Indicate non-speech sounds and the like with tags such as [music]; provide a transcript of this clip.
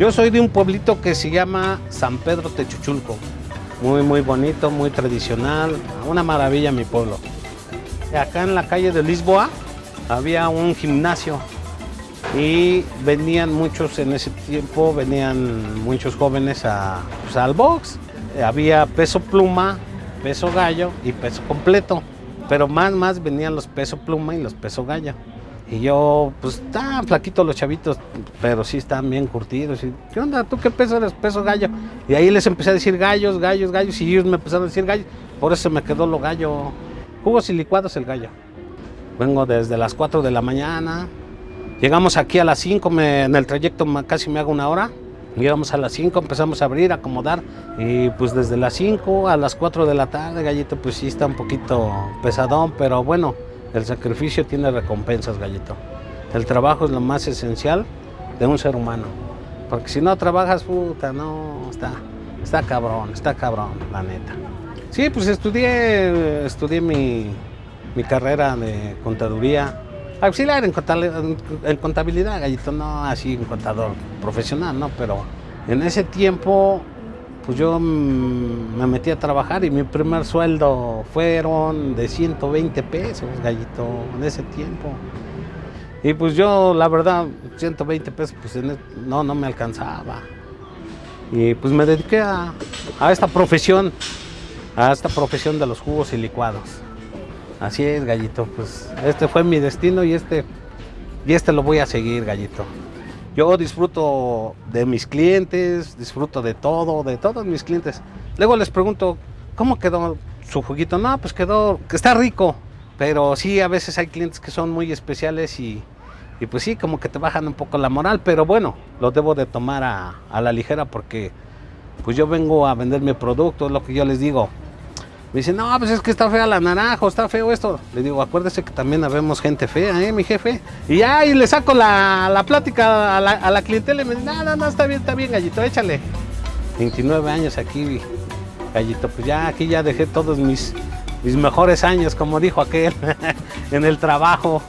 Yo soy de un pueblito que se llama San Pedro Techuchulco. Muy, muy bonito, muy tradicional. Una maravilla mi pueblo. Acá en la calle de Lisboa había un gimnasio y venían muchos en ese tiempo, venían muchos jóvenes a, pues, al box. Había peso pluma, peso gallo y peso completo, pero más, más venían los peso pluma y los peso gallo. Y yo, pues, estaban flaquitos los chavitos, pero sí estaban bien curtidos. Y, ¿Qué onda? ¿Tú qué peso eres? Peso gallo. Y ahí les empecé a decir gallos, gallos, gallos, y ellos me empezaron a decir gallos. Por eso me quedó lo gallo. Jugos y licuados el gallo. Vengo desde las 4 de la mañana. Llegamos aquí a las 5, en el trayecto casi me hago una hora. Llegamos a las 5, empezamos a abrir, a acomodar. Y pues desde las 5 a las 4 de la tarde, gallito, pues sí está un poquito pesadón, pero bueno, el sacrificio tiene recompensas, gallito. El trabajo es lo más esencial de un ser humano. Porque si no trabajas, puta, no, está, está cabrón, está cabrón, la neta. Sí, pues estudié, estudié mi, mi carrera de contaduría, auxiliar en en contabilidad, gallito, no así un contador profesional, ¿no? Pero en ese tiempo pues yo mm, me metí a trabajar y mi primer sueldo fueron de 120 pesos, gallito, en ese tiempo. Y pues yo, la verdad, 120 pesos, pues no, no me alcanzaba. Y pues me dediqué a, a esta profesión, a esta profesión de los jugos y licuados. Así es, gallito, pues este fue mi destino y este, y este lo voy a seguir, gallito. Yo disfruto de mis clientes, disfruto de todo, de todos mis clientes. Luego les pregunto, ¿cómo quedó su juguito? No, pues quedó, está rico, pero sí, a veces hay clientes que son muy especiales y, pues sí, como que te bajan un poco la moral, pero bueno, lo debo de tomar a, a la ligera porque pues yo vengo a vender mi producto, es lo que yo les digo. Me dicen, no, pues es que está fea la naranja, está feo esto. Le digo, acuérdese que también habemos gente fea, ¿eh, mi jefe? Y y le saco la, plática a la, clientela y me dice, no, no, no, está bien, está bien, gallito, échale. 29 años aquí, gallito, pues ya aquí ya dejé todos mis, mis mejores años, como dijo aquel, [laughs] en el trabajo.